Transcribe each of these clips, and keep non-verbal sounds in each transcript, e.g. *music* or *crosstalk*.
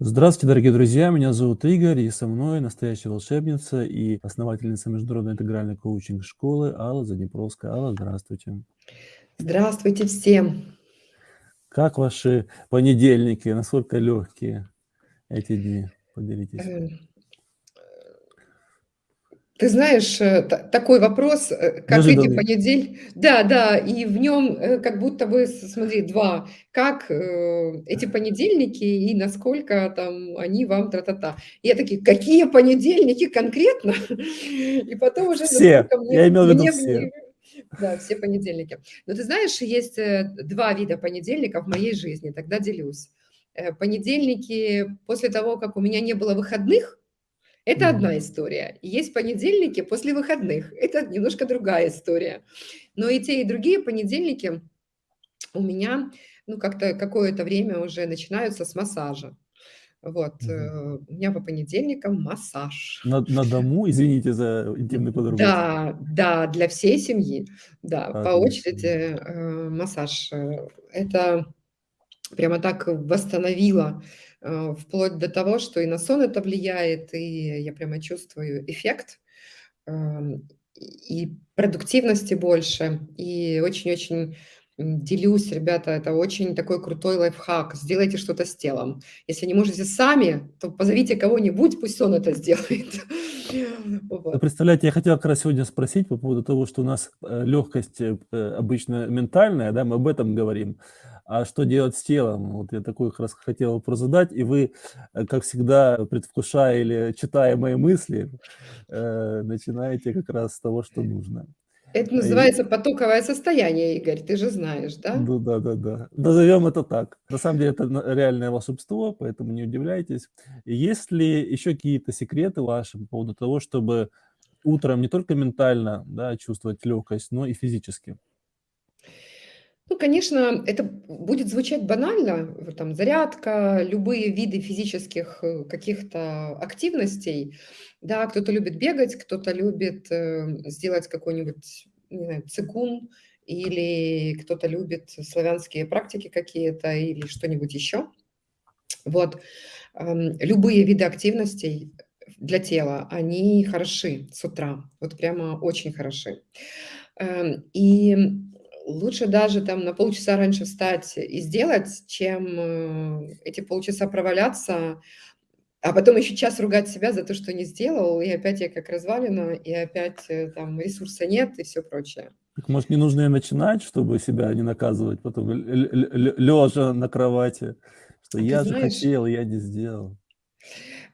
Здравствуйте, дорогие друзья! Меня зовут Игорь, и со мной настоящая волшебница и основательница международной интегральной коучинг-школы Алла Заднепровская. Алла, здравствуйте! Здравствуйте всем! Как ваши понедельники? Насколько легкие эти дни? Поделитесь. Ты знаешь, э, та такой вопрос, э, как эти Неожиданный. понедель Да, да, и в нём, э, как будто бы, смотри, 2: как, э, эти понедельники и насколько там они вам тра-та-та. Я такие: "Какие понедельники конкретно?" И потом уже Все! мне Я имел в виду мне все. Да, все понедельники. Но ты знаешь, есть, 2 вида понедельников в моей жизни, тогда делюсь. Понедельники после того, как у меня не было выходных- это одна история. Есть понедельники после выходных- это немножко другая история. Но и те, и другие понедельники у меня, ну, как-то какое-то время уже начинаются с массажа. Вот, э, у меня по понедельникам массаж. На на дому? Извините за интимный подробности. да, да, для всей семьи. Да, по очереди, Отлично. э, массаж. Э, это прямо так восстановило, э, вплоть до того, что и на сон это влияет, и я прямо чувствую эффект, эм, и продуктивности больше. И очень-очень, делюсь, ребята, это очень такой крутой лайфхак. Сделайте что-то с телом. Если не можете сами, то позовите кого-нибудь, пусть он это сделает. *laughs* Вот. представляете, я хотел как раз сегодня спросить по поводу того, что у нас, э, легкость, э, обычно ментальная, да, мы об этом говорим. А что делать с телом? Вот я такой как раз хотел вопрос задать, и вы, э, как всегда, предвкушая или читая мои мысли, э, начинаете как раз с того, что нужно. Это И называется потоковое состояние, Игорь, ты же знаешь, да? Ну да-да-да. Назовем это так. На самом деле это реальное волшебство, поэтому не удивляйтесь. Есть ли еще какие-то секреты ваши по поводу того, чтобы утром не только ментально, да, чувствовать легкость, но и физически? Ну, конечно, это будет звучать банально, там зарядка, любые виды физических, э, каких-то активностей. Да, кто-то любит бегать, кто-то любит, э, сделать какой-нибудь, не цигун, или кто-то любит славянские практики какие-то, или что-нибудь еще. Вот, ам, любые виды активностей для тела, они хороши с утра, вот прямо очень хороши. Эм, и лучше даже там на полчаса раньше встать и сделать, чем, э, эти полчаса проваляться, а потом еще час ругать себя за то, что не сделал, и опять я как развалина, и опять, э, там ресурса нет и всё прочее. Так может, не нужно и начинать, чтобы себя не наказывать потом, лежа на кровати, что А я же знаешь хотел, я не сделал.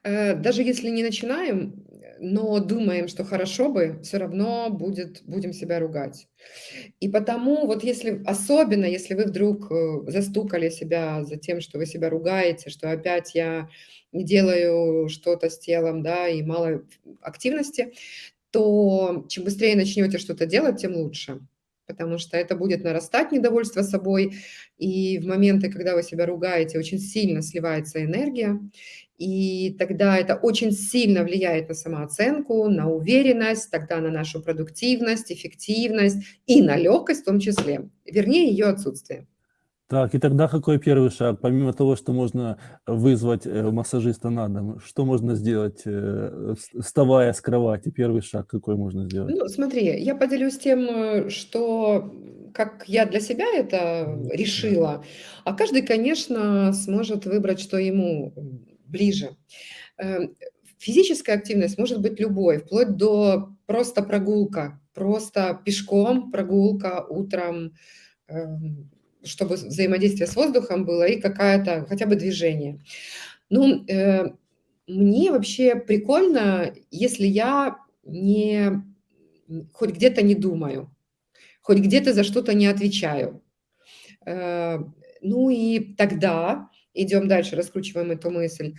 Э, даже если не начинаем, но думаем, что хорошо бы, всё равно будет будем себя ругать. И потому вот если, особенно если вы вдруг, э, застукали себя за тем, что вы себя ругаете, что опять я не делаю что-то с телом, да, и мало активности, то чем быстрее начнете что-то делать, тем лучше. Потому что это будет нарастать недовольство собой, и в моменты, когда вы себя ругаете, очень сильно сливается энергия, и тогда это очень сильно влияет на самооценку, на уверенность, тогда на нашу продуктивность, эффективность и на легкость в том числе, вернее, ее отсутствие. Так, и тогда какой 1 шаг? Помимо того, что можно вызвать, э, массажиста на дом, что можно сделать, э, вс вставая с кровати? 1 шаг какой можно сделать? Ну, смотри, я поделюсь тем, э, что, как я для себя это решила, а каждый, конечно, сможет выбрать, что ему, ближе. Э, физическая активность может быть любой, вплоть до просто прогулка, просто пешком прогулка утром, эм, чтобы взаимодействие с воздухом было и какая-то хотя бы движение. Ну, э, мне вообще прикольно, если я не хоть где-то не думаю, хоть где-то за что-то не отвечаю. Э, ну и тогда идем дальше, раскручиваем эту мысль,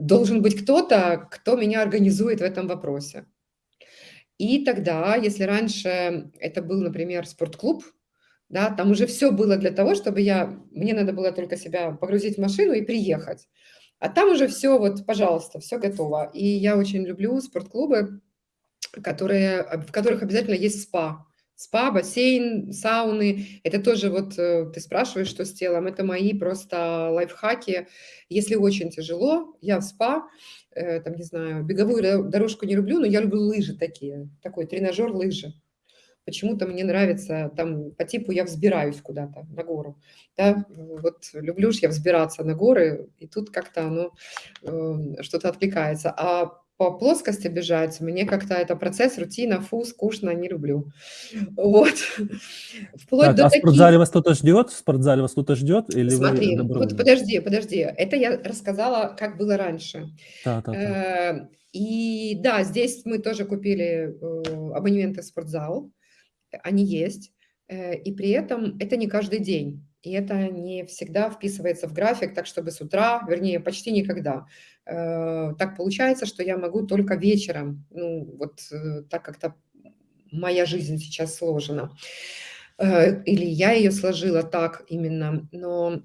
должен быть кто-то, кто меня организует в этом вопросе. И тогда, если раньше это был, например, спортклуб, да, там уже всё было для того, чтобы я мне надо было только себя погрузить в машину и приехать. А там уже всё вот, пожалуйста, всё готово. И я очень люблю спортклубы, которые в которых обязательно есть спа. Спа, бассейн, сауны. Это тоже вот э, ты спрашиваешь, что с телом. Это мои просто лайфхаки. Если очень тяжело, я в спа, э, там, не знаю, беговую дорожку не люблю, но я люблю лыжи такие. Такой тренажер лыжи. Почему-то мне нравится, там, по типу я взбираюсь куда-то на гору. Да? Вот люблю ж я взбираться на горы, и тут как-то оно э, что-то отвлекается. А по плоскости бежать, мне как-то это процесс, рутина, фу, скучно, не люблю. Вот. *laughs* Вплоть так, до а таких... в спортзале вас кто-то ждет? В спортзале вас кто-то ждет? Или Смотри, вот подожди, подожди. Это я рассказала, как было раньше. Да, да, да. Э, и да, здесь мы тоже купили э, абонементы в спортзал. Они есть. Э, и при этом это не каждый день. И это не всегда вписывается в график, так чтобы с утра, вернее, почти никогда. Э, так получается, что я могу только вечером, ну, вот э, так как-то моя жизнь сейчас сложена. Э, или я ее сложила так именно, но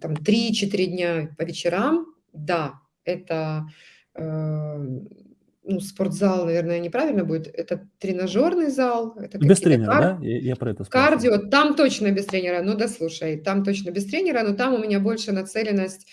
там 3-4 дня по вечерам, да, это ну, спортзал, наверное, неправильно будет, это тренажерный зал. Это без тренера, кар... да? Я, я про это спрашиваю. Кардио, там точно без тренера, ну да, слушай, там точно без тренера, но там у меня больше нацеленность,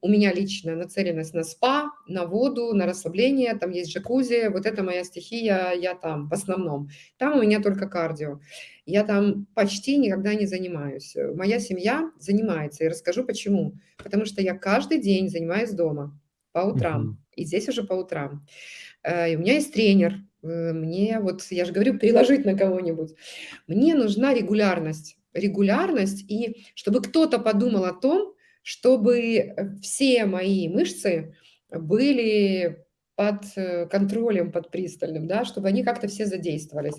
у меня лично нацеленность на спа, на воду, на расслабление, там есть джакузи, вот это моя стихия, я там в основном. Там у меня только кардио. Я там почти никогда не занимаюсь. Моя семья занимается, и расскажу почему. Потому что я каждый день занимаюсь дома по утрам, угу. и здесь уже по утрам. Э, у меня есть тренер, э, мне вот, я же говорю, переложить на кого-нибудь. Мне нужна регулярность, регулярность, и чтобы кто-то подумал о том, чтобы э, все мои мышцы были под э, контролем, под пристальным, да, чтобы они как-то все задействовались.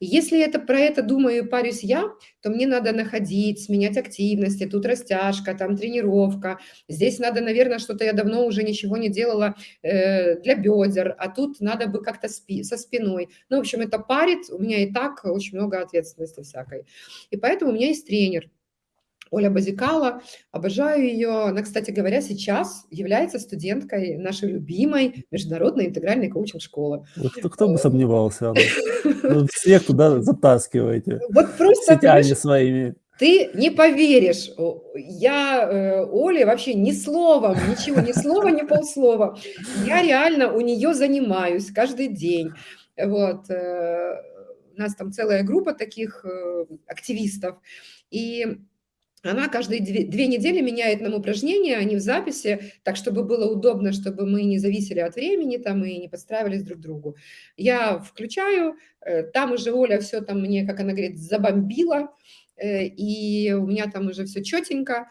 И если это про это думаю и парюсь я, то мне надо находить, сменять активности, тут растяжка, там тренировка, здесь надо, наверное, что-то я давно уже ничего не делала э, для бедер, а тут надо бы как-то спи со спиной. Ну, в общем, это парит, у меня и так очень много ответственности всякой. И поэтому у меня есть тренер, Оля Базикала, обожаю ее. Она, кстати говоря, сейчас является студенткой нашей любимой международной интегральной коучинг-школы. Кто, кто бы э, сомневался, Вы *laughs* всех туда затаскиваете. Вот просто сетями своими. Ты не поверишь, я э, Оле вообще ни словом, ничего, ни слова, ни полслова. Я реально у нее занимаюсь каждый день. Вот. Э, у нас там целая группа таких э, активистов. И она каждые две, две недели меняет нам упражнения, они в записи, так, чтобы было удобно, чтобы мы не зависели от времени там и не подстраивались друг к другу. Я включаю, э, там уже Оля все там мне, как она говорит, забомбила, э, и у меня там уже все четенько.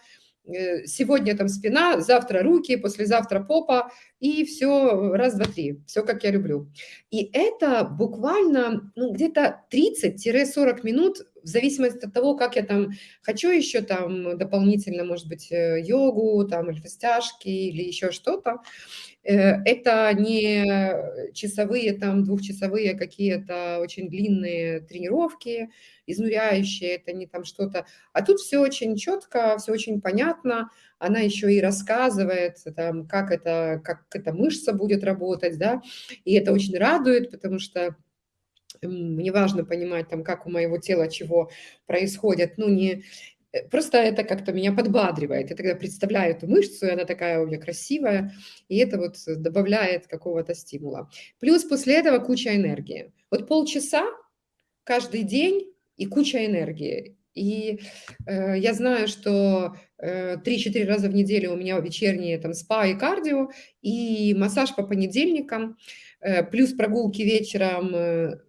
Э, сегодня там спина, завтра руки, послезавтра попа, и все раз, два, три, все как я люблю. И это буквально ну, где-то 30-40 минут в зависимости от того, как я там хочу еще там дополнительно, может быть, э, йогу, там, или растяжки, или еще что-то. Э, это не часовые, там, двухчасовые какие-то очень длинные тренировки, изнуряющие, это не там что-то. А тут все очень четко, все очень понятно. Она еще и рассказывает, там, как, это, как эта мышца будет работать, да, и это очень радует, потому что мне важно понимать, там, как у моего тела чего происходит, ну, не... Э, просто это как-то меня подбадривает. Я тогда представляю эту мышцу, и она такая у меня красивая, и это вот добавляет какого-то стимула. Плюс после этого куча энергии. Вот полчаса каждый день и куча энергии. И э, я знаю, что 3-4 раза в неделю у меня вечерние там спа и кардио, и массаж по понедельникам, э, плюс прогулки вечером э,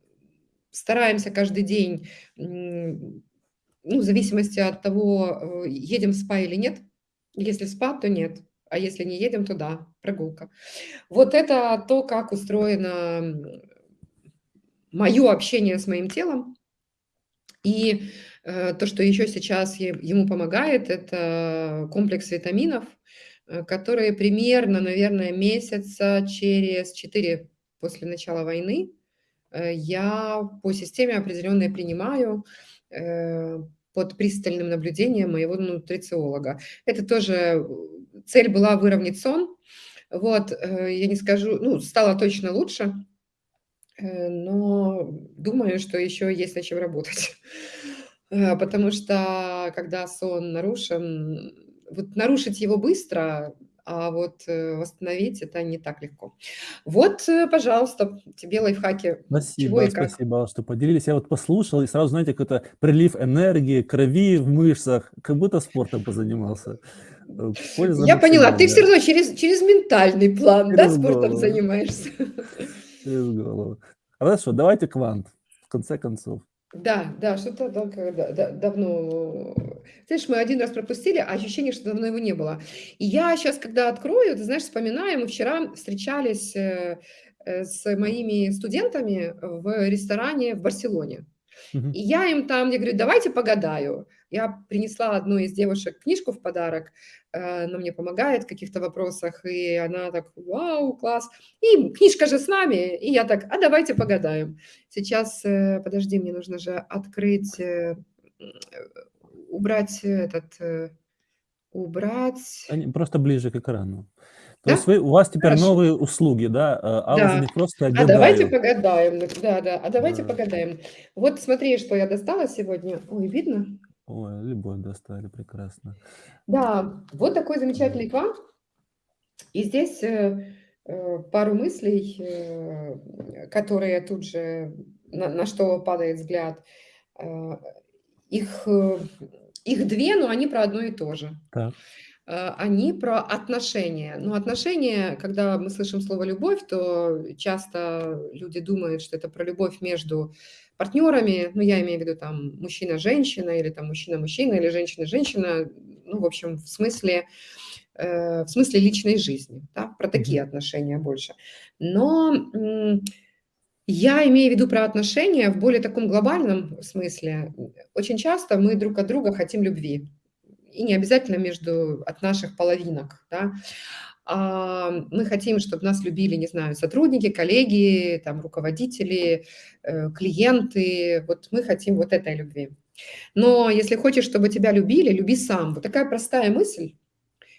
стараемся каждый день, ну, в зависимости от того, э, едем в спа или нет. Если в спа, то нет. А если не едем, то да, прогулка. Вот это то, как устроено мое общение с моим телом. И э, то, что еще сейчас ему помогает, это комплекс витаминов, э, которые примерно, наверное, месяца через 4 после начала войны Э, я по системе определенной принимаю э, под пристальным наблюдением моего нутрициолога. Это тоже э, цель была выровнять сон. Вот, я не скажу, ну, стало точно лучше. Э, но думаю, что еще есть над чем работать. *laughs* Э, потому что когда сон нарушен, вот нарушить его быстро, а вот, э, восстановить- это не так легко. Вот, пожалуйста, тебе лайфхаки, Спасибо, спасибо, что поделились. Я вот послушал, и сразу, знаете, какой-то прилив энергии, крови в мышцах, как будто спортом позанимался. Э, польза Я поняла, ты всё максимальная. равно через через ментальный план, да, Через спортом голову. занимаешься? Через голову. Хорошо, давайте квант, в конце концов. Да, да, что-то да да давно. Знаешь, мы 1 раз пропустили, а ощущение, что давно его не было. И я щас, когда открою, ты знаешь, вспоминаю, мы вчера встречались, э, э, с моими студентами в ресторане в Барселоне. И я им там, я говорю: "Давайте погадаю". Я принесла одной из девушек книжку в подарок, э, она мне помогает в каких-то вопросах, и она так: "Вау, класс!" И книжка же с нами, и я так: "А давайте погадаем". Сейчас, э, подожди, мне нужно же открыть, э, убрать этот, убрать Они просто ближе к экрану. То есть Да? вы у вас теперь Хорошо. новые услуги, да? А уже Да. не просто А давайте погадаем. Дак да-да, а давайте Да. погадаем. Вот смотри, что я достала сегодня. Ой, видно? Ой, любовь достали, прекрасно. Да, вот такой Да. замечательный квант. И здесь, э, э, пару мыслей, э, которые тут же на на что падает взгляд. Э, их, э, их 2, но они про одно и то же. Так. Э, они про отношения. Но отношения, когда мы слышим слово "любовь", то часто люди думают, что это про любовь между партнерами. Ну, я имею в виду, там, мужчина-женщина или там мужчина-мужчина, или женщина-женщина. Ну, в общем, в смысле, э, в смысле личной жизни, да, про такие отношения больше. Но, м, я имею в виду про отношения в более таком глобальном смысле. Очень часто мы друг от друга хотим любви. И не обязательно между от наших половинок, да. А, мы хотим, чтоб нас любили, не знаю, сотрудники, коллеги, там, руководители, э, клиенты. Вот мы хотим вот этой любви. Но если хочешь, чтобы тебя любили, люби сам. Вот такая простая мысль.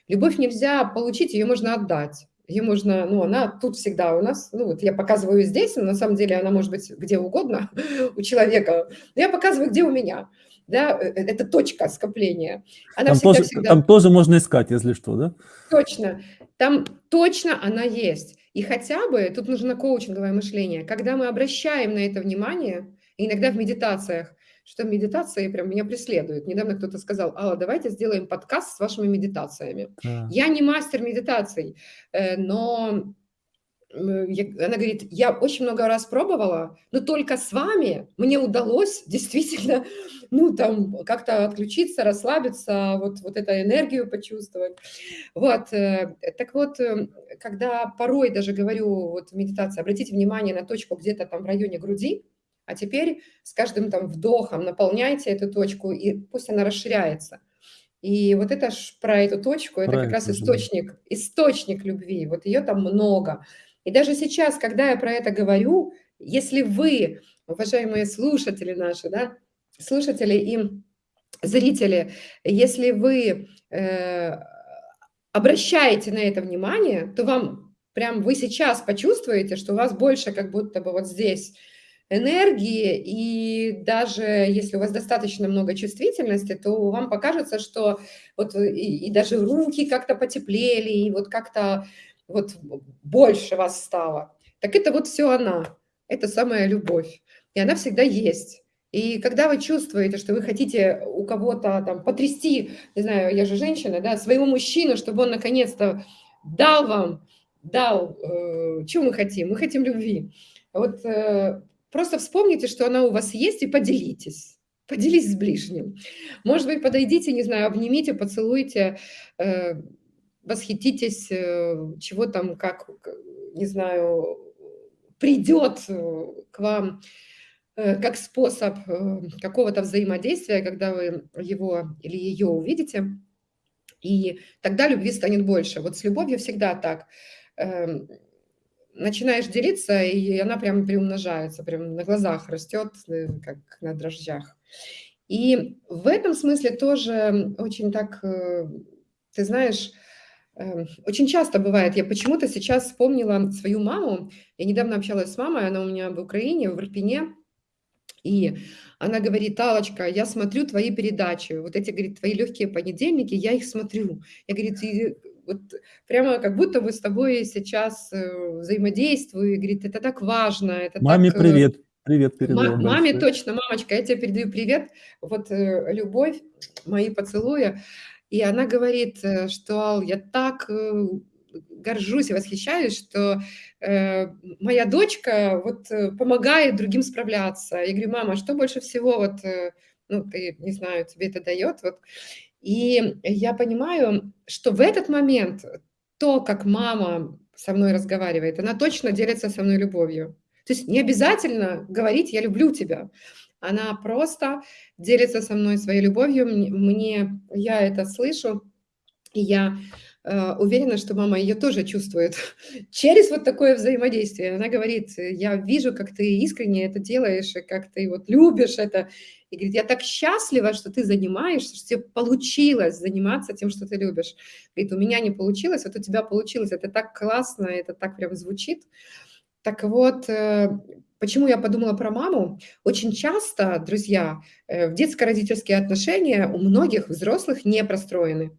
Любовь нельзя получить, её можно отдать. Её можно ну, она тут всегда у нас. Ну, вот я показываю здесь, но на самом деле она может быть где угодно *laughs* у человека. Но я показываю, где у меня. Да, э это точка скопления. Она Там тоже всегда-всегда там тоже можно искать, если что, да? Точно, там точно она есть. И хотя бы тут нужно коучинговое мышление. Когда мы обращаем на это внимание, иногда в медитациях, что медитации прям меня преследуют. Недавно кто-то сказал: "Алла, давайте сделаем подкаст с вашими медитациями". Так. Я не мастер медитаций, э, но, она говорит: "Я очень много раз пробовала, но только с вами мне удалось действительно, *laughs* ну, там, как-то отключиться, расслабиться, вот вот эту энергию почувствовать". Вот, э, так вот, э, когда порой даже говорю вот в медитации: обратите внимание на точку где-то там в районе груди, а теперь с каждым там вдохом наполняйте эту точку, и пусть она расширяется. И вот это ж про эту точку, это Про как раз источник источник любви. Вот её там много. И даже сейчас, когда я про это говорю, если вы, уважаемые слушатели наши, да, слушатели и зрители, если вы, э, обращаете на это внимание, то вам прям вы сейчас почувствуете, что у вас больше как будто бы вот здесь энергии. И даже если у вас достаточно много чувствительности, то вам покажется, что вот и и даже руки как-то потеплели, и вот как-то вот больше вас стало. Так это вот всё она. Это самая любовь. И она всегда есть. И когда вы чувствуете, что вы хотите у кого-то там потрясти, не знаю, я же женщина, да, своего мужчину, чтобы он наконец-то дал вам, дал, э, чё мы хотим? Мы хотим любви. Вот, э, просто вспомните, что она у вас есть, и поделитесь. Поделись с ближним. Может быть, подойдите, не знаю, обнимите, поцелуйте, э, восхититесь, э, чего там, как, не знаю, придёт, э, к вам, э, как способ, какого-то взаимодействия, когда вы его или её увидите. И тогда любви станет больше. Вот с любовью всегда так. Эм, начинаешь делиться, и она прям приумножается, прям на глазах растёт, э, как на дрожжах. И в этом смысле тоже очень так, ты знаешь, очень часто бывает, я почему-то сейчас вспомнила свою маму. Я недавно общалась с мамой, она у меня в Украине, в Ирпене. И она говорит: "Аллочка, я смотрю твои передачи, вот эти, говорит, твои легкие понедельники, я их смотрю". Я, говорит, вот прямо как будто бы с тобой сейчас, э, взаимодействую. И говорит: "Это так важно, это так, Маме э" привет. Привет Ма передаем маме точно: "Мамочка, я те передаю привет, вот, э, любовь, мои поцелуи". И она говорит, э, что: "Ал, я так, э, горжусь и восхищаюсь, что, э, моя дочка вот, э, помогает другим справляться". Я говорю: "Мама, а что больше всего вот, ну, ты, не знаю, тебе это дает вот?" И я понимаю, что в этот момент то, как мама со мной разговаривает, она точно делится со мной любовью. То есть не обязательно говорить: "Я люблю тебя". Она просто делится со мной своей любовью. Мн мне я это слышу, и я, э, уверена, что мама её тоже чувствует *laughs* через вот такое взаимодействие. Она говорит: "Я вижу, как ты искренне это делаешь, и как ты вот любишь это". И говорит: "Я так счастлива, что ты занимаешься, что те получилось заниматься тем, что ты любишь". Говорит: "У меня не получилось, вот у тебя получилось. Это так классно, это так прям звучит". Так вот, э, почему я подумала про маму? Очень часто, друзья, э, в детско-родительские отношения у многих взрослых не простроены.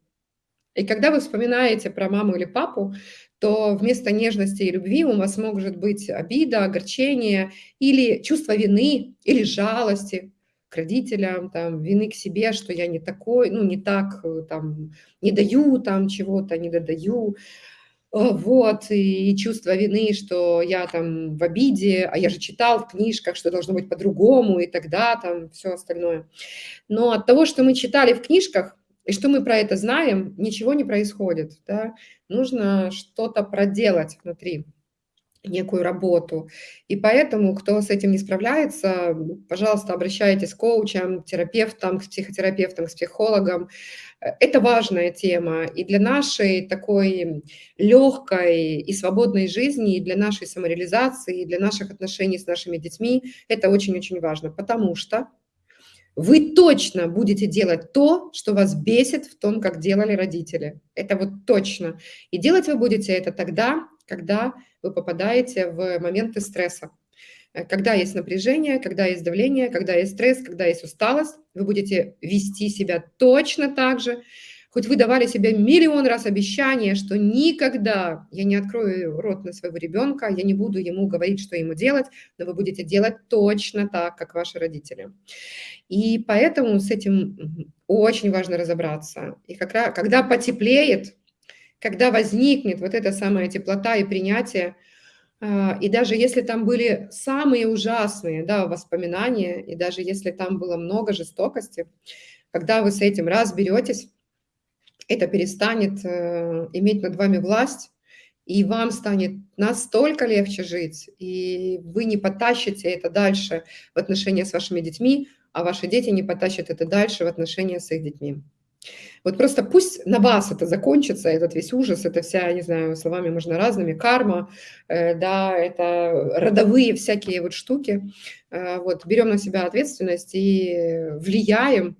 И когда вы вспоминаете про маму или папу, то вместо нежности и любви у вас может быть обида, огорчение или чувство вины, или жалости к родителям, там, вины к себе, что я не такой, ну, не так, э, там, не даю там чего-то, не додаю. Э, вот, и чувство вины, что я там в обиде, а я же читал в книжках, что должно быть по-другому, и тогда там всё остальное. Но от того, что мы читали в книжках и что мы про это знаем, ничего не происходит, да. Нужно что-то проделать внутри, некую работу. И поэтому, кто с этим не справляется, пожалуйста, обращайтесь к коучам, терапевтам, к психотерапевтам, к психологам. Это важная тема и для нашей такой легкой и свободной жизни, и для нашей самореализации, и для наших отношений с нашими детьми. Это очень-очень важно, потому что вы точно будете делать то, что вас бесит в том, как делали родители. Это вот точно. И делать вы будете это тогда, когда вы попадаете в моменты стресса. Э, когда есть напряжение, когда есть давление, когда есть стресс, когда есть усталость, вы будете вести себя точно так же. Хоть вы давали себе миллион раз обещание, что никогда я не открою рот на своего ребенка, я не буду ему говорить, что ему делать, но вы будете делать точно так, как ваши родители. И поэтому с этим, очень важно разобраться. И как ра когда потеплеет, когда возникнет вот эта самая теплота и принятие, и даже если там были самые ужасные, да, воспоминания, и даже если там было много жестокости, когда вы с этим разберетесь, это перестанет, э, иметь над вами власть, и вам станет настолько легче жить, и вы не потащите это дальше в отношения с вашими детьми, а ваши дети не потащат это дальше в отношения с их детьми. Вот просто пусть на вас это закончится, этот весь ужас, эта вся, не знаю, словами можно разными, карма, э, да, это родовые всякие вот штуки. Э, вот берем на себя ответственность и влияем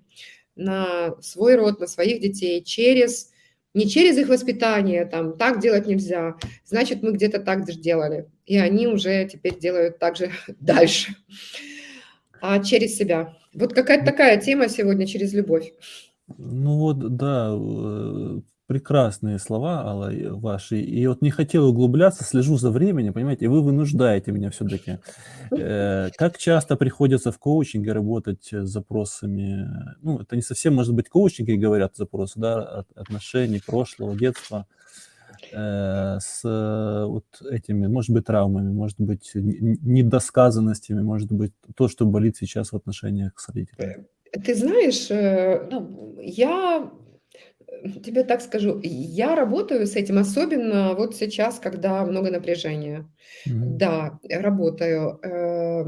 на свой род, на своих детей через не через их воспитание, там: "Так делать нельзя, значит, мы где-то так же делали". И они уже теперь делают так же *laughs* дальше, а через себя. Вот какая-то такая тема сегодня через любовь. Ну вот да, э, прекрасные слова, Алла, ваши. И вот не хотел углубляться, слежу за временем, понимаете, и вы вынуждаете меня всё-таки. Э, как часто приходится в коучинге работать с запросами? Ну, это не совсем, может быть, коучинге говорят запросы, да, от отношений прошлого, детства, э, с вот этими, может быть, травмами, может быть, недосказанностями, может быть, то, что болит сейчас в отношениях с родителями. Ты знаешь, ну, я, э, тебе так скажу, я работаю с этим, особенно вот сейчас, когда много напряжения. Мгм. Да, работаю. Э,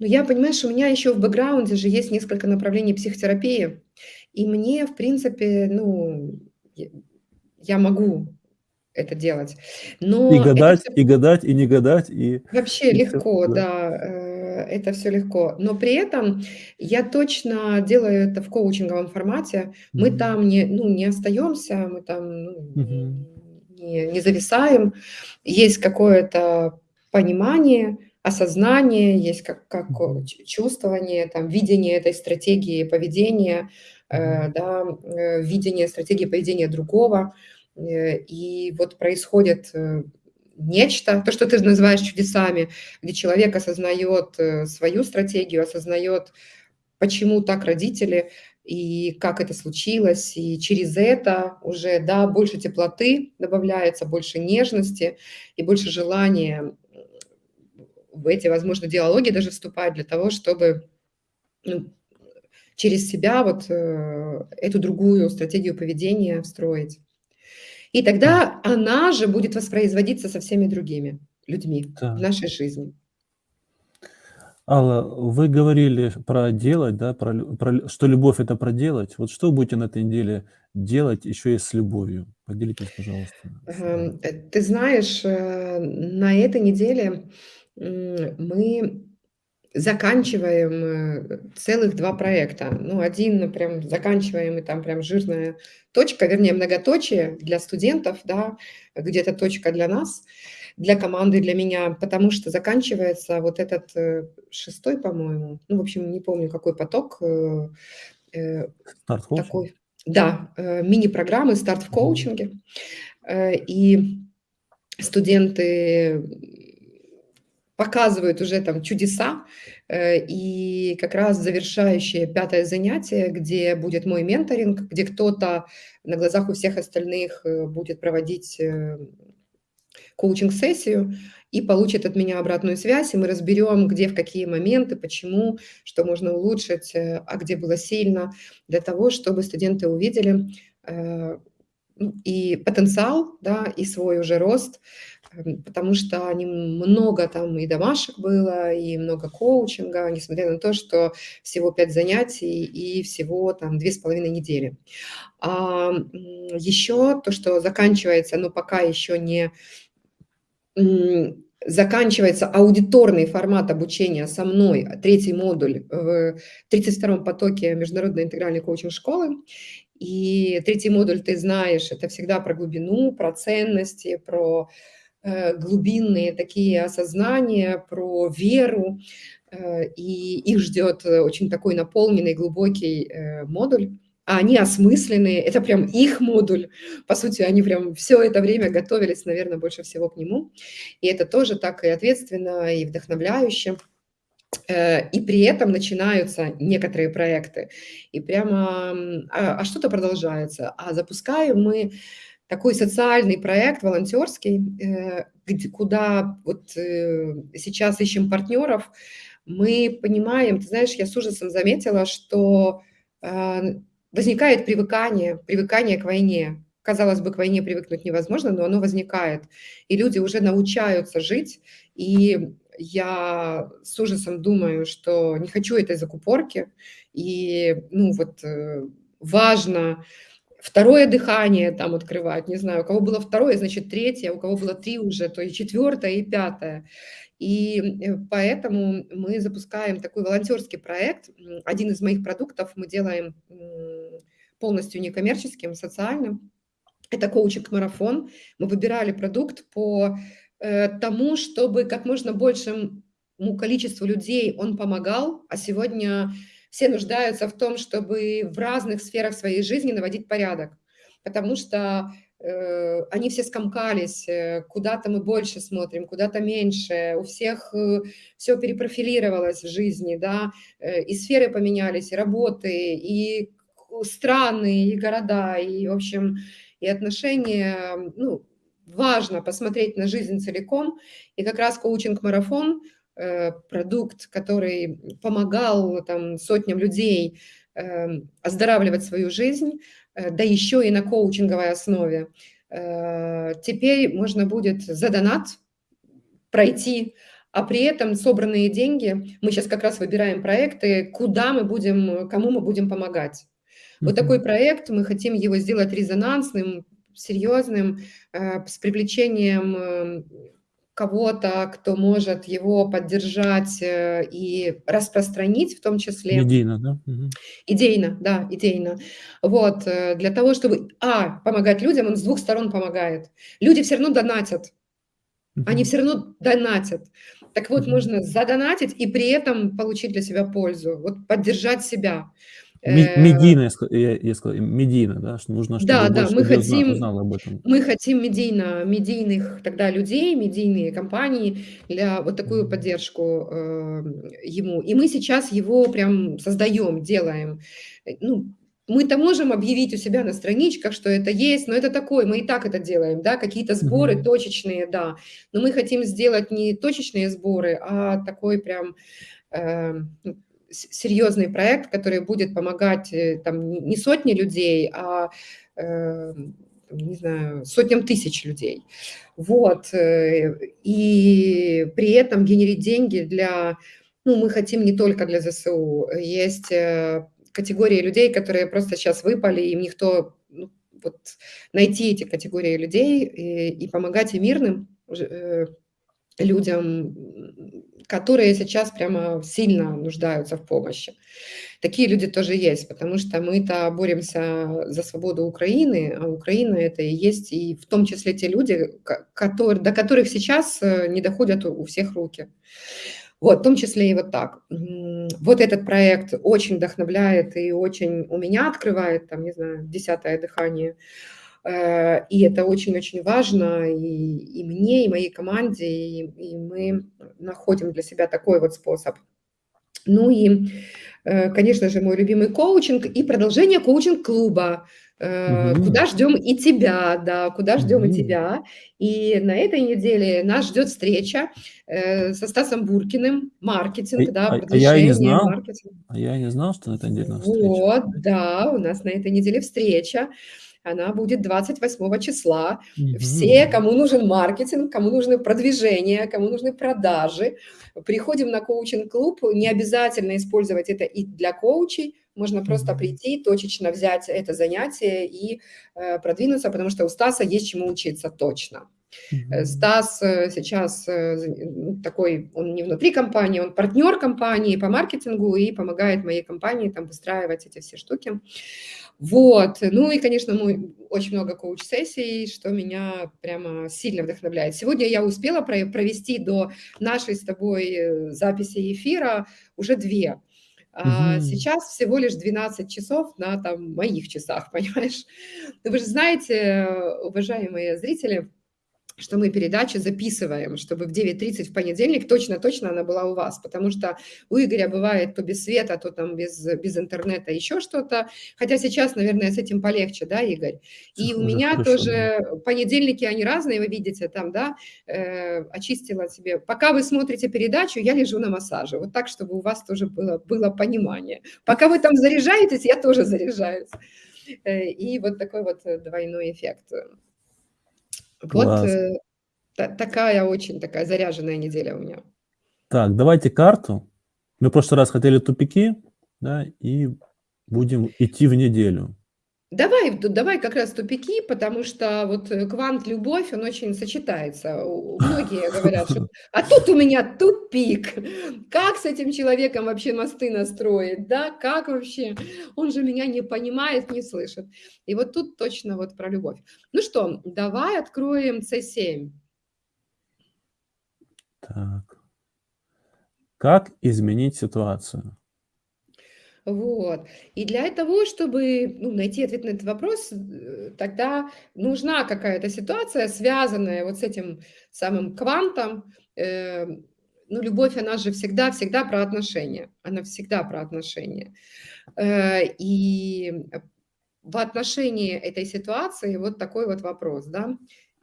но я, понимаешь, у меня еще в бэкграунде же есть несколько направлений психотерапии, и мне, в принципе, ну, я могу это делать, И но это гадать, всё и гадать, и не гадать, и Вообще и легко, да. да. Это все легко. Но при этом я точно делаю это в коучинговом формате. Мы Мгм. там не, ну, не остаемся, мы там ну, Мгм. не, не зависаем. Есть какое-то понимание, осознание, есть как, как чувствование, там, видение этой стратегии поведения, э, да, э, видение стратегии поведения другого. Э, И вот происходит э, нечто, то, что ты называешь чудесами, где человек осознает э, свою стратегию, осознает, почему так родители и как это случилось, и через это уже, да, больше теплоты добавляется, больше нежности и больше желания в эти, возможно, диалоги даже вступать для того, чтобы ну, через себя вот э, эту другую стратегию поведения встроить. И Да, тогда она же будет воспроизводиться со всеми другими людьми в да. нашей жизни. Алла, вы говорили про делать, да, про про что любовь- это про делать. Вот что будете на этой неделе делать еще и с любовью? Поделитесь, пожалуйста. Эм, э, ты знаешь, э, на этой неделе, мы заканчиваем, э, целых 2 проекта. Ну, один прям заканчиваем, и там прям жирная точка, вернее, многоточие для студентов, да, где-то точка для нас, для команды, для меня, потому что заканчивается вот этот, э, 6, по-моему, ну, в общем, не помню, какой поток, э, Старт такой да, мини-программы "Старт в коучинге". И студенты, показывают уже там чудеса. Э, и как раз завершающее пятое занятие, где будет мой менторинг, где кто-то на глазах у всех остальных, э, будет проводить, э, коучинг-сессию и получит от меня обратную связь, и мы разберем, где, в какие моменты, почему, что можно улучшить, а где было сильно, для того, чтобы студенты увидели, ну, и потенциал, да, и свой уже рост, потому что они много там и домашек было, и много коучинга, несмотря на то, что всего 5 занятий и всего там две с половиной недели. А, еще то, что заканчивается, но пока еще не заканчивается аудиторный формат обучения со мной, третий модуль в тридцать втором потоке международной интегральной коучинг-школы. И третий модуль, ты знаешь, это всегда про глубину, про ценности, про, глубинные такие осознания, про веру. Э, и их ждет, э, очень такой наполненный, глубокий, э, модуль. А они осмысленные, это прям их модуль. По сути, они прям все это время готовились, наверное, больше всего к нему. И это тоже так и ответственно, и вдохновляюще. Э, и при этом начинаются некоторые проекты, и прямо, а а что-то продолжается. А запускаем мы такой социальный проект волонтерский, э, куда вот, э, сейчас ищем партнеров. Мы понимаем, ты знаешь, я с ужасом заметила, что, а, возникает привыкание, привыкание к войне. Казалось бы, к войне привыкнуть невозможно, но оно возникает. И люди уже научаются жить, и я с ужасом думаю, что не хочу этой закупорки. И, ну, вот, э, важно второе дыхание там открывать. Не знаю, у кого было второе, значит, третье, а у кого было 3 уже, то и четвертое, и пятое. И, э, поэтому мы запускаем такой волонтерский проект. Один из моих продуктов мы делаем, полностью некоммерческим, социальным. Это коучинг-марафон. Мы выбирали продукт по, э, тому, чтобы как можно большему количеству людей он помогал, а сегодня все нуждаются в том, чтобы в разных сферах своей жизни наводить порядок, потому что, э, они все скомкались, э, куда-то мы больше смотрим, куда-то меньше, у всех, все перепрофилировалось в жизни, да, э, и сферы поменялись, и работы, и страны, и города, и, в общем, и отношения, ну, важно посмотреть на жизнь целиком. И как раз коучинг-марафон, э, продукт, который помогал там сотням людей, эм, оздоравливать свою жизнь, э, да еще и на коучинговой основе. Э, теперь можно будет за донат пройти, а при этом собранные деньги мы сейчас как раз выбираем проекты, куда мы будем, кому мы будем помогать. Вот такой проект, мы хотим его сделать резонансным, серьезным, э, с привлечением, э, кого-то, кто может его поддержать э, и распространить в том числе. Медийно, да? Мгм. Идейно, да, идейно. Вот, э, для того, чтобы, а, помогать людям, он с двух сторон помогает. Люди все равно донатят, они Мгм. все равно донатят. Так вот, Мгм. можно задонатить и при этом получить для себя пользу, вот поддержать себя. Ме Э, медийно, я я сказал, медийно, да, что нужно, чтобы да, да, мы хотим узнало об этом. мы хотим медийно медийных тогда людей, медийные компании для вот такую поддержку, эм, ему. И мы сейчас его прям создаем, делаем. Э, ну, мы-то можем объявить у себя на страничках, что это есть, но это такое, мы и так это делаем, да, какие-то сборы Мгм. точечные, да. Но мы хотим сделать не точечные сборы, а такой прям, с серьезный проект, который будет помогать, э, там не сотни людей, а, эм, не знаю, сотням тысяч людей. Вот, э, и при этом генерить деньги для ну, мы хотим не только для ЗСУ. Есть, э, категории людей, которые просто сейчас выпали, им никто, ну, вот найти эти категории людей и и помогать и мирным людям, которые сейчас прямо сильно нуждаются в помощи. Такие люди тоже есть, потому что мы-то боремся за свободу Украины, а Украина- это и есть и в том числе те люди, ко котор до которых сейчас, э, не доходят у всех руки. Вот, в том числе и вот так. Вот этот проект очень вдохновляет и очень у меня открывает, там, не знаю, десятое дыхание. Э, и это очень-очень важно и и мне, и моей команде, и и мы находим для себя такой вот способ. Ну и, э, конечно же, мой любимый коучинг и продолжение коучинг-клуба, Мгм. куда ждем и тебя, да, куда ждем и Мгм. тебя. И на этой неделе нас ждет встреча, со Стасом Буркиным, А маркетинг, да, а а я и не продвижение, знал маркетинг. а я и не знал, что на этой неделе встреча. Вот, да, у нас на этой неделе встреча. Она будет 28 числа. Все, Мгм. кому нужен маркетинг, кому нужны продвижение, кому нужны продажи, приходим на коучинг-клуб. Не обязательно использовать это и для коучей. Можно просто прийти, точечно взять это занятие и, э, продвинуться, потому что у Стаса есть чему учиться точно. Э. Стас, э, сейчас, э, ну, такой, он не внутри компании, он партнер компании по маркетингу и помогает моей компании там выстраивать эти все штуки. Вот. Ну и, конечно, мой очень много коуч-сессий, что меня прямо сильно вдохновляет. Сегодня я успела про провести до нашей с тобой, э, записи эфира уже 2. А Мгм. сейчас всего лишь 12 часов на, там, моих часах, *laughs* понимаешь? Но вы же знаете, уважаемые зрители, что мы передачи записываем, чтобы в 9:30 в понедельник точно-точно она была у вас, потому что у Игоря бывает то без света, то там без без интернета, еще что-то. Хотя сейчас, наверное, с этим полегче, да, Игорь? И у меня хорошо, тоже понедельники, они разные, вы видите там, да, э, очистила себе. Пока вы смотрите передачу, я лежу на массаже. Вот так, чтобы у вас тоже было было понимание. Пока вы там заряжаетесь, я тоже заряжаюсь. Э, и вот такой вот, э, двойной эффект. Вот, Класс. э, та такая очень такая заряженная неделя у меня. Так, давайте карту. Мы в прошлый раз хотели тупики, да, и будем идти в неделю. Давай, давай как раз тупики, потому что вот, э, квант-любовь, он очень сочетается. *laughs* Многие говорят, что: "А тут у меня тупик. Как с этим человеком вообще мосты настроить, да? Как вообще? Он же меня не понимает, не слышит". И вот тут точно вот про любовь. Ну что, давай откроем С7. Так. Как изменить ситуацию? Вот. И для того, чтобы, ну, найти ответ на этот вопрос, э, тогда нужна какая-то ситуация, связанная вот с этим самым квантом. Э, ну, любовь, она же всегда всегда про отношения. Она всегда про отношения. Э, и, в отношении этой ситуации вот такой вот вопрос, да: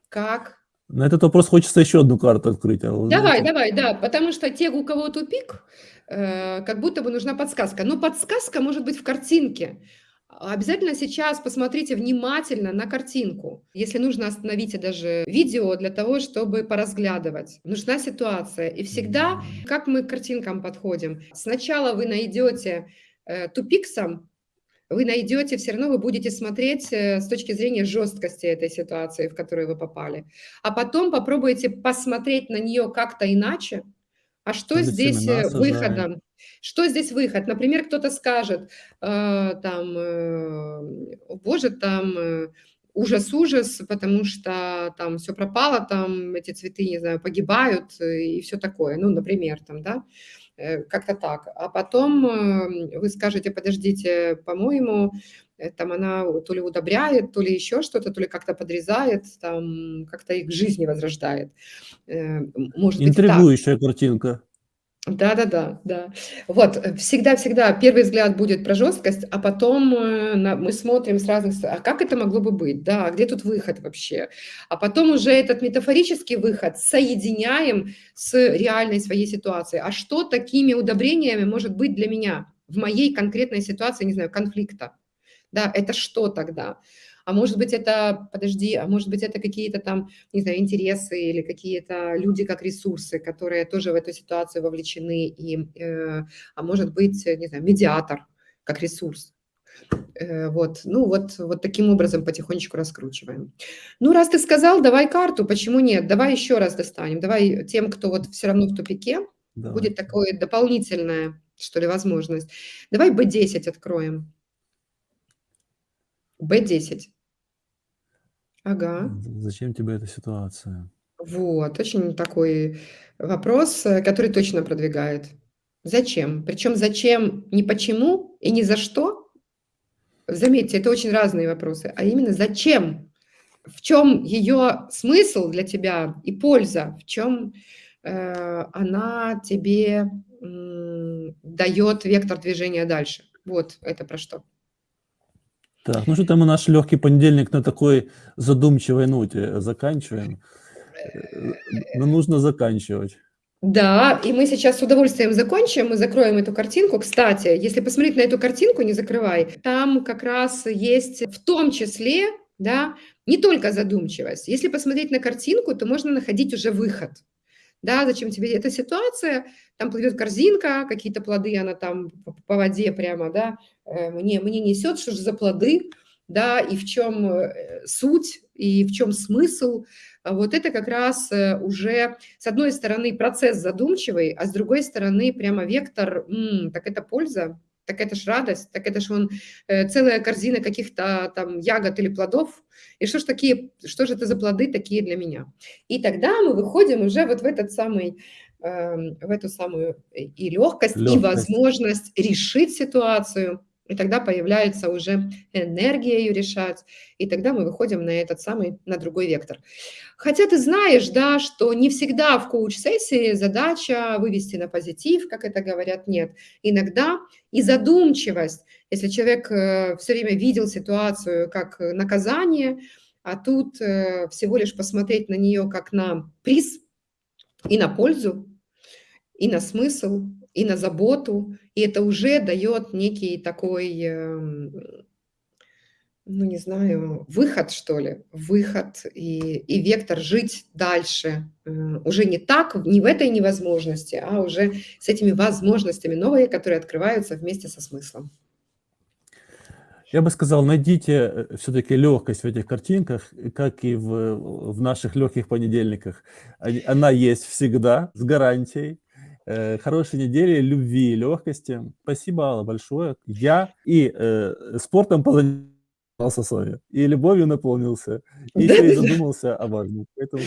как На этот вопрос хочется еще одну карту открыть, а Давай, давай, да, потому что те, у кого тупик, как будто бы нужна подсказка. Но подсказка может быть в картинке. Обязательно сейчас посмотрите внимательно на картинку. Если нужно, остановите даже видео для того, чтобы поразглядывать. Нужна ситуация. И всегда, как мы к картинкам подходим? Сначала вы найдете, э, тупик вы найдете, все равно вы будете смотреть э, с точки зрения жесткости этой ситуации, в которую вы попали. А потом попробуйте посмотреть на нее как-то иначе. А что здесь э, выходом? Что здесь выход? Например, кто-то скажет, э, там, э, боже, там э, ужас-ужас, потому что там все пропало, там эти цветы, не знаю, погибают э, и все такое. Ну, например, там, да, э, как-то так. А потом вы скажете, подождите, по-моему, там она то ли удобряет, то ли еще что-то, то ли как-то подрезает, там как-то их жизни возрождает. Может Интригующая быть, картинка. Да-да-да, да. Вот, э, всегда-всегда первый взгляд будет про жесткость, а потом э, мы смотрим с разных а как это могло бы быть, да, а где тут выход вообще? А потом уже этот метафорический выход соединяем с реальной своей ситуацией. А что такими удобрениями может быть для меня в моей конкретной ситуации, не знаю, конфликта? Да, это что тогда? а может быть это, подожди, а может быть это какие-то там, не знаю, интересы или какие-то люди как ресурсы, которые тоже в эту ситуацию вовлечены, и, э, а может быть, не знаю, медиатор как ресурс. Э, вот, ну вот, вот таким образом потихонечку раскручиваем. Ну, раз ты сказал, давай карту, почему нет? Давай еще раз достанем. Давай тем, кто вот все равно в тупике, давай. будет такое дополнительная, что ли, возможность. Давай B10 откроем. B10. Ага. Зачем тебе эта ситуация? Вот, очень такой вопрос, э, который точно продвигает. Зачем? Причем зачем не почему и не за что. Заметьте, это очень разные вопросы, а именно зачем? В чем ее смысл для тебя и польза? В чем э, она тебе э, дает вектор движения дальше? Вот это про что. Так, ну что там мы наш легкий понедельник на такой задумчивой ноте заканчиваем. Но нужно заканчивать. Да, и мы сейчас с удовольствием закончим, мы закроем эту картинку. Кстати, если посмотреть на эту картинку, не закрывай, там как раз есть в том числе, да, не только задумчивость. Если посмотреть на картинку, то можно находить уже выход. Да, зачем тебе эта ситуация? Там плывет корзинка, какие-то плоды, она там по воде прямо, да, Э, мне, мне несет, что же за плоды, да, и в чем э, суть, и в чем смысл. А вот это как раз э, уже, с одной стороны, процесс задумчивый, а с другой стороны, прямо вектор, м-м, так это польза, так это ж радость, так это ж он целая корзина каких-то там ягод или плодов, и что ж такие, что же это за плоды такие для меня? И тогда мы выходим уже вот в этот самый эм, в эту самую и легкость, легкость, и возможность решить ситуацию, и тогда появляется уже энергия ее решать, и тогда мы выходим на этот самый, на другой вектор. Хотя ты знаешь, да, что не всегда в коуч-сессии задача вывести на позитив, как это говорят, нет. Иногда и задумчивость, если человек э, все время видел ситуацию как наказание, а тут э, всего лишь посмотреть на нее как на приз и на пользу, и на смысл, и на заботу, и это уже дает некий такой, эм, ну не знаю, выход, что ли, выход и, и вектор жить дальше. Э, уже не так, не в этой невозможности, а уже с этими возможностями новые, которые открываются вместе со смыслом. Я бы сказал, найдите э, все-таки легкость в этих картинках, как и в, в наших легких понедельниках. Она есть всегда, с гарантией. Э, хорошей недели, любви, легкости. Спасибо, Алла, большое. Я и э, спортом позанимался с вами, и любовью наполнился, и и задумался о важном. Поэтому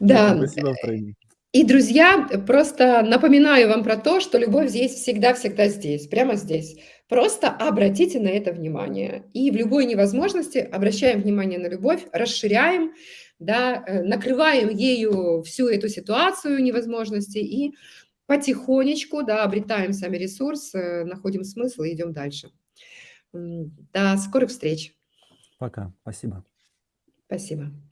да. спасибо втройне. И, друзья, просто напоминаю вам про то, что любовь здесь всегда-всегда здесь, прямо здесь. Просто обратите на это внимание. И в любой невозможности обращаем внимание на любовь, расширяем, да, э, накрываем ею всю эту ситуацию невозможности и потихонечку, да, обретаем сами ресурс, э, находим смысл и идем дальше. До скорых встреч. Пока. Спасибо. Спасибо.